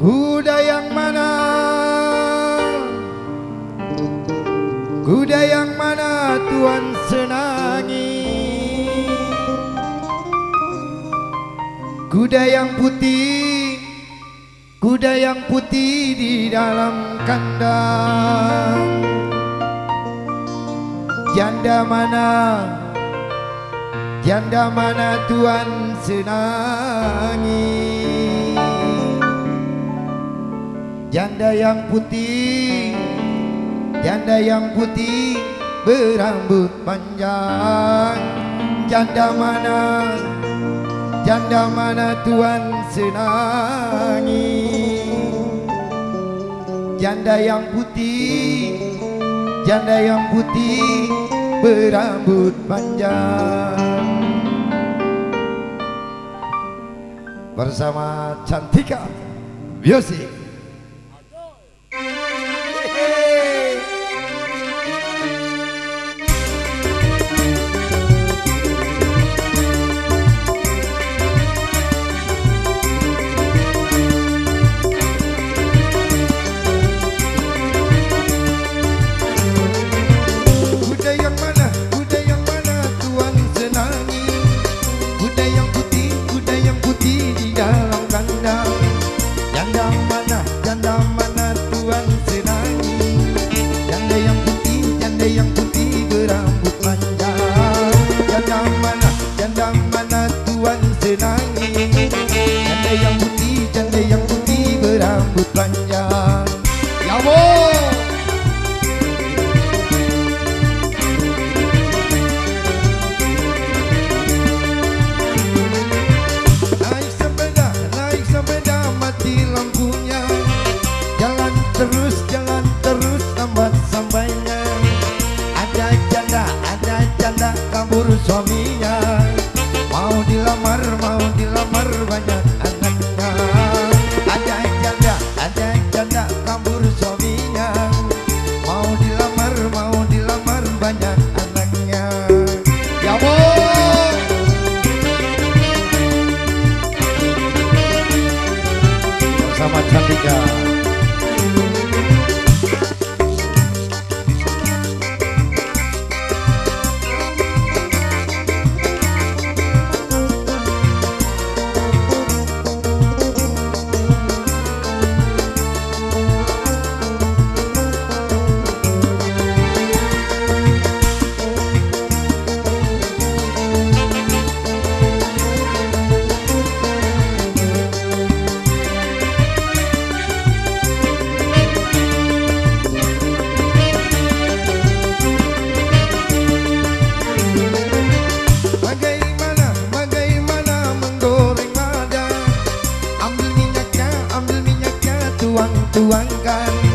Kuda yang mana? Kuda yang mana Tuhan senangi? Kuda yang putih Kuda yang putih di dalam kandang. Janda mana? Janda mana Tuhan senangi? janda yang putih janda yang putih berambut panjang. Janda mana janda mana tuan senangi? Janda yang putih janda yang putih berambut panjang. Bersama cantika music. Tá ligado? llegan